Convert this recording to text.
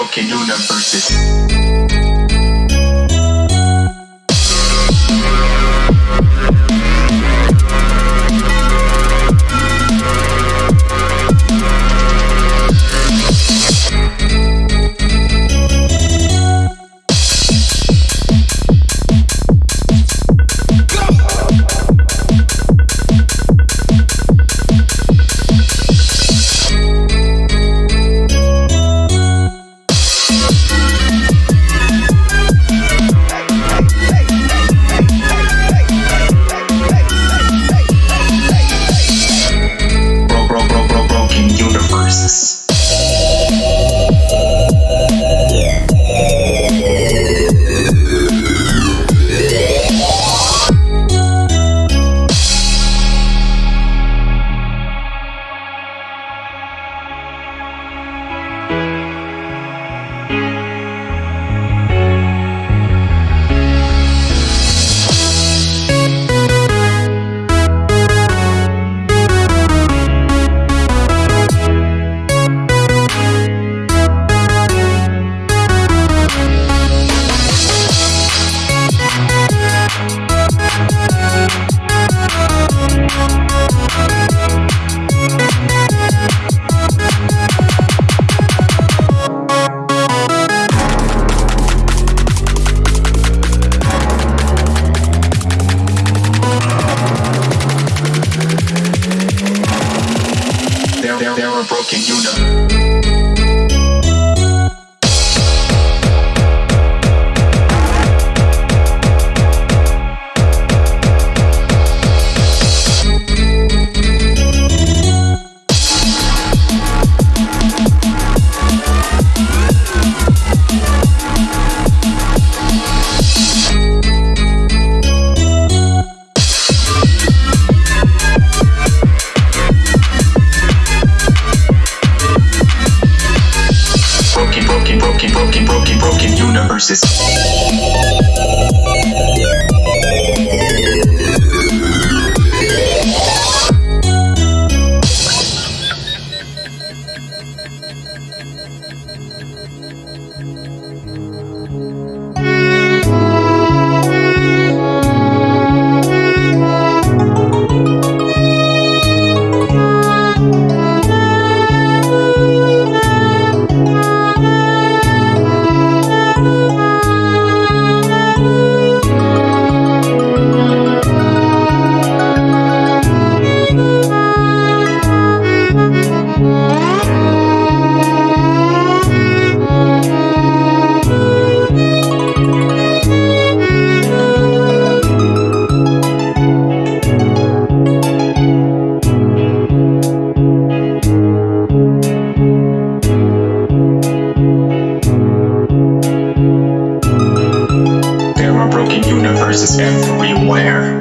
broken universes. There are broken, broken, broken, universes. everywhere.